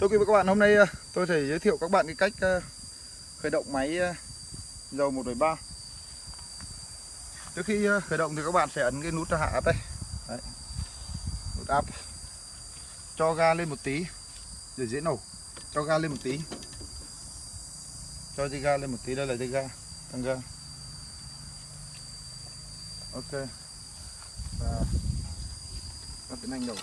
Thưa quý vị các bạn, hôm nay ờ, tôi sẽ giới thiệu các bạn cái cách ờ, khởi động máy ờ, dầu 1.3 Trước khi khởi động thì các bạn sẽ ấn cái nút hạ áp đây. Đấy. Nút áp Cho ga lên một tí để dễ nổ. Cho ga lên một tí. Cho dây ga lên một tí, đây là dây ga Tăng ga. Ok. Và Và tiến hành nổ.